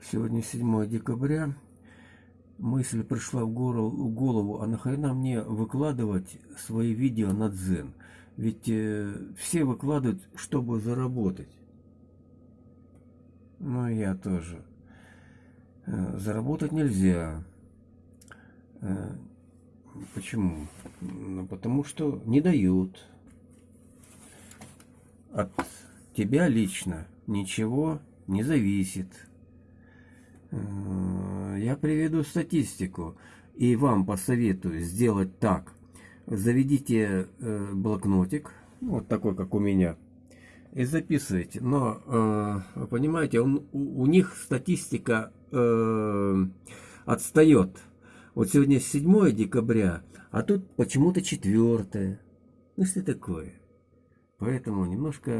Сегодня 7 декабря. Мысль пришла в голову, а нахрена мне выкладывать свои видео на Дзен? Ведь э, все выкладывают, чтобы заработать. Ну, я тоже. Э, заработать нельзя. Э, почему? Ну, потому что не дают. От тебя лично ничего не зависит. Э, я приведу статистику и вам посоветую сделать так. Заведите э, блокнотик, вот такой, как у меня, и записывайте. Но, э, понимаете, он, у, них статистика отстает. Вот сегодня 7 декабря, а тут почему-то 4. Ну что такое? Поэтому немножко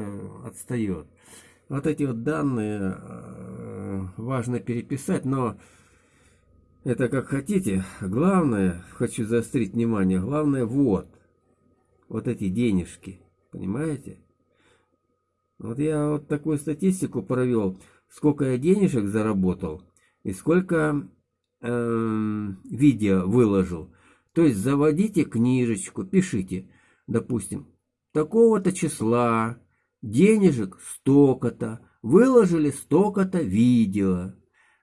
отстает вот эти вот данные важно переписать, но это как хотите. Главное, хочу заострить внимание, главное вот, вот эти денежки, понимаете? Вот я вот такую статистику провел, сколько я денежек заработал и сколько э, видео выложил. То есть заводите книжечку, пишите, допустим, такого-то числа, денежек столько-то, выложили столько-то видео.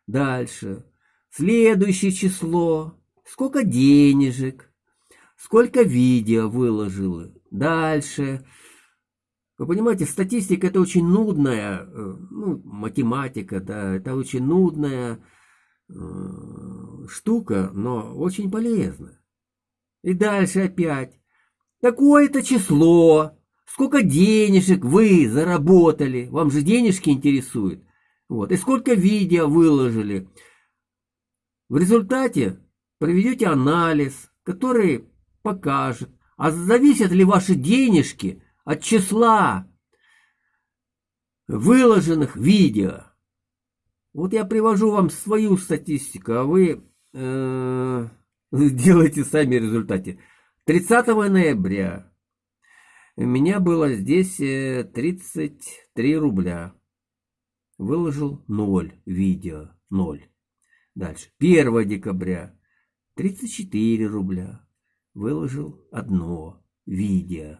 Дальше. Следующее число. Сколько денежек. Сколько видео выложила. Дальше. Вы понимаете, статистика это очень нудная, э, ну, математика, да, это очень нудная э, штука, но очень полезная. И дальше опять. Такое-то число сколько денежек вы заработали, вам же денежки интересуют, вот, и сколько видео выложили. В результате проведете анализ, который покажет, а зависят ли ваши денежки от числа выложенных видео. Вот я привожу вам свою статистику, а вы э, делаете сами результаты. 30 ноября у меня было здесь 33 э, рубля. Выложил 0 видео. 0. Дальше. 1 декабря 34 рубля. Выложил одно видео.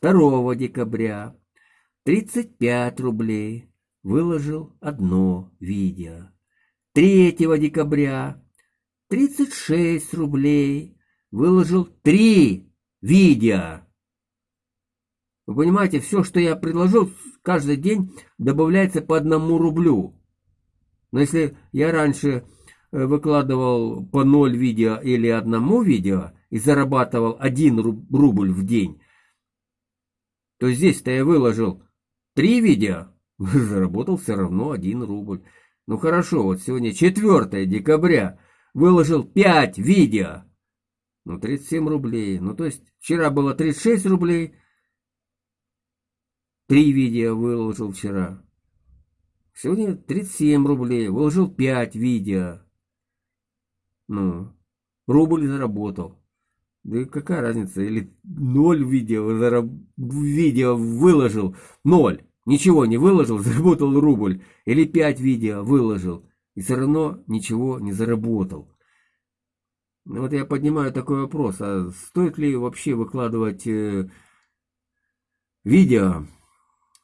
2 декабря 35 рублей. Выложил одно видео. 3 декабря 36 рублей. Выложил 3 видео. Вы понимаете, все, что я предложил, каждый день добавляется по одному рублю. Но если я раньше э, выкладывал по 0 видео или одному видео и зарабатывал 1 рубль в день, то здесь-то я выложил 3 видео, заработал все равно 1 рубль. Ну хорошо, вот сегодня 4 декабря, выложил 5 видео, ну 37 рублей. Ну то есть вчера было 36 рублей, Три видео выложил вчера. Сегодня 37 рублей. Выложил 5 видео. Ну, рубль заработал. Да и какая разница? Или 0 видео, зараб... видео выложил. 0. Ничего не выложил, заработал рубль. Или 5 видео выложил. И все равно ничего не заработал. Ну, вот я поднимаю такой вопрос. А стоит ли вообще выкладывать э, видео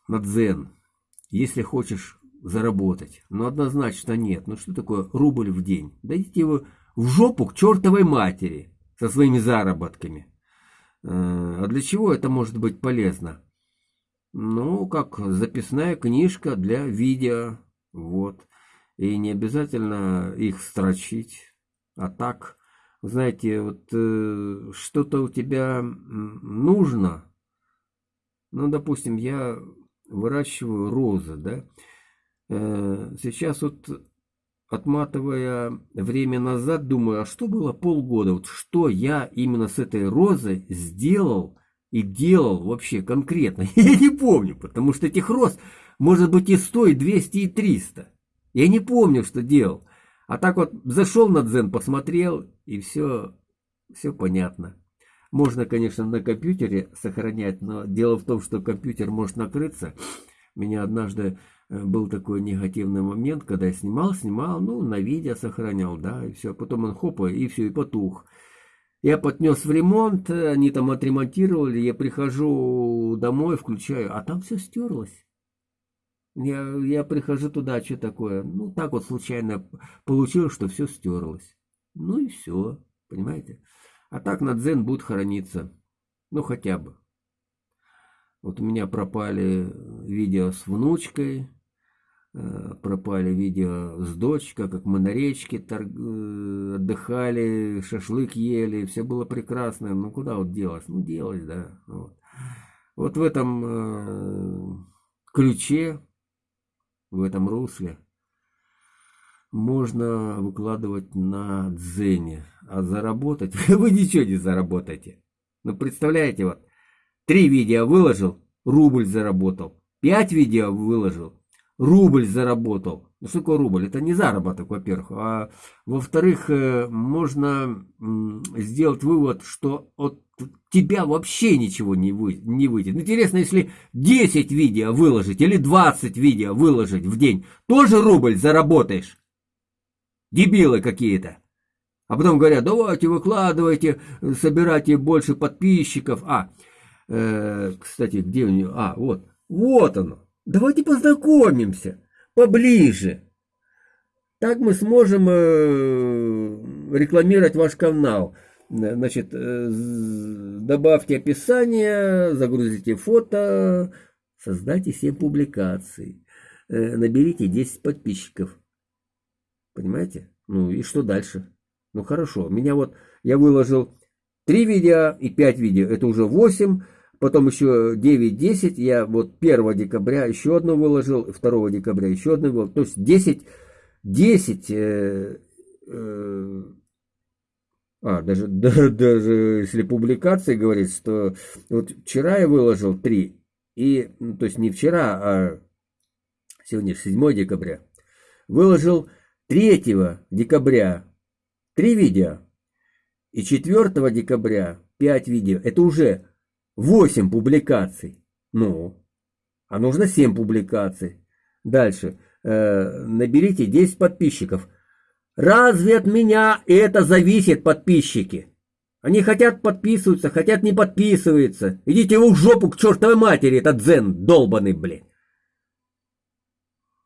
на дзен, если хочешь заработать. Но однозначно нет. Ну что такое рубль в день? Дайте его в жопу к чертовой матери со своими заработками. Э, а для чего это может быть полезно? Ну, как записная книжка для видео. Вот. И не обязательно их строчить. А так, знаете, вот э, что-то у тебя нужно. Ну, допустим, я выращиваю розы, да, э, сейчас вот отматывая время назад, думаю, а что было полгода, вот что я именно с этой розой сделал и делал вообще конкретно, я не помню, потому что этих роз может быть и 100, и 200, и 300, я не помню, что делал, а так вот зашел на дзен, посмотрел, и все, все понятно. Можно, конечно, на компьютере сохранять, но дело в том, что компьютер может накрыться. Меня однажды э, был такой негативный момент, когда я снимал, снимал, ну, на видео сохранял, да, и все. Потом он хопа, и все, и потух. Я поднес в ремонт, они там отремонтировали, я прихожу домой, включаю, а там все стерлось. Я, я прихожу туда, что такое? Ну, так вот случайно получилось, что все стерлось. Ну и все, понимаете? А так на дзен будет храниться. Ну, хотя бы. Вот у меня пропали видео с внучкой, э, пропали видео с дочкой, как мы на речке торг... Э, отдыхали, шашлык ели, все было прекрасно. Ну, куда вот делось? Ну, делось, да. Вот, вот в этом э, ключе в этом русле можно выкладывать на дзене, а заработать вы ничего не заработаете. Ну, представляете, вот, три видео выложил, рубль заработал, пять видео выложил, рубль заработал. Ну, такое рубль? Это не заработок, во-первых. А во-вторых, э, можно сделать вывод, что от тебя вообще ничего не, вы, не выйдет. Интересно, если 10 видео выложить или 20 видео выложить в день, тоже рубль заработаешь? Дебилы какие-то. А потом говорят, давайте выкладывайте, собирайте больше подписчиков. А, э, кстати, где у нее? А, вот, вот оно. Давайте познакомимся поближе. Так мы сможем э, рекламировать ваш канал. Значит, э, добавьте описание, загрузите фото, создайте 7 публикаций, э, наберите 10 подписчиков. Понимаете? Ну и что дальше? Ну хорошо, меня вот, я выложил 3 видео и 5 видео, это уже 8, потом еще 9-10, я вот 1 декабря еще одно выложил, 2 декабря еще одно выложил, то есть 10, 10, э, э, а, даже, да, даже если публикации говорит, что вот вчера я выложил 3, и, ну, то есть не вчера, а сегодня 7 декабря, выложил 3 декабря 3 видео, и 4 декабря 5 видео, это уже 8 публикаций. Ну, а нужно 7 публикаций. Дальше. Э, наберите 10 подписчиков. Разве от меня это зависит, подписчики? Они хотят подписываться, хотят не подписываются. Идите вы в жопу к чертовой матери, этот дзен долбанный, блин.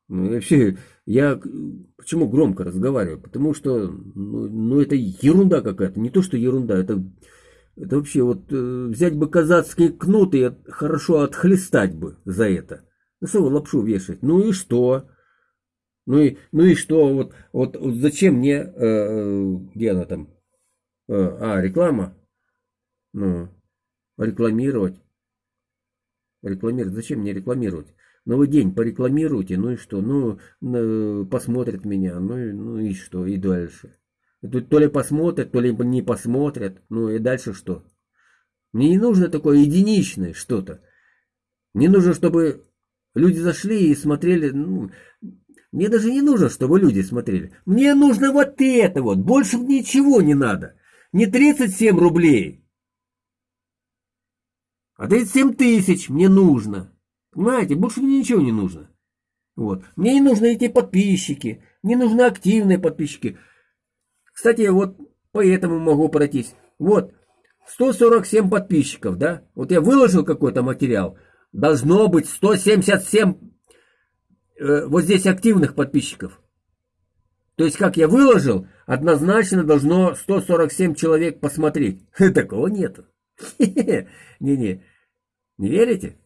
Ну вообще, я почему громко разговариваю? Потому что, ну, ну это ерунда какая-то. Не то, что ерунда, это это вообще вот э, взять бы казацкие кнуты и хорошо отхлестать бы за это. Ну что лапшу вешать? Ну и что? Ну и, ну и что? Вот, вот, вот зачем мне... Э, э где она там? Э, а, реклама? Ну, рекламировать. Рекламировать. Зачем мне рекламировать? Новый день порекламируйте, ну и что? Ну, посмотрят меня, ну, и, ну и что? И дальше. Тут то ли посмотрят, то ли не посмотрят. Ну и дальше что? Мне не нужно такое единичное что-то. Мне нужно, чтобы люди зашли и смотрели. Ну, мне даже не нужно, чтобы люди смотрели. Мне нужно вот это вот. Больше ничего не надо. Не 37 рублей. А 37 тысяч мне нужно. Понимаете, больше мне ничего не нужно. Вот. Мне не нужны эти подписчики. Мне нужны активные подписчики. Кстати, вот поэтому могу пройтись. Вот, 147 подписчиков, да? Вот я выложил какой-то материал. Должно быть 177 э, вот здесь активных подписчиков. То есть, как я выложил, однозначно должно 147 человек посмотреть. Такого нету. Не-не. Не верите?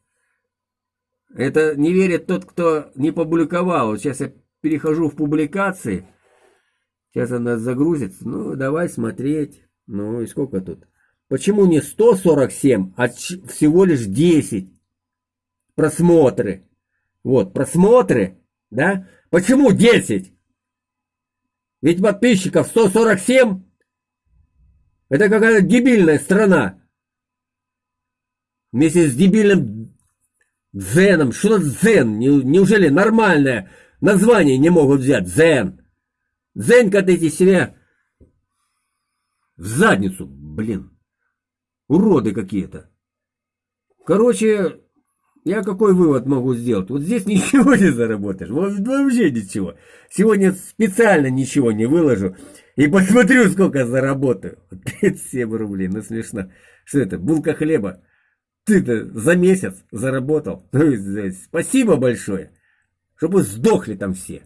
Это не верит тот, кто не публиковал. Сейчас я перехожу в публикации. Сейчас она загрузится. Ну, давай смотреть. Ну, и сколько тут? Почему не 147, а всего лишь 10 просмотры? Вот, просмотры, да? Почему 10? Ведь подписчиков 147. Это какая-то дебильная страна. Вместе с дебильным Дзеном. Что за дзен? Неужели нормальное название не могут взять? Дзен. Дзен катайте себя в задницу. Блин. Уроды какие-то. Короче, я какой вывод могу сделать? Вот здесь ничего не заработаешь. Вообще ничего. Сегодня специально ничего не выложу. И посмотрю, сколько заработаю. 37 рублей. Ну смешно. Что это? Булка хлеба ты-то за месяц заработал. Ну, спасибо большое, чтобы сдохли там все.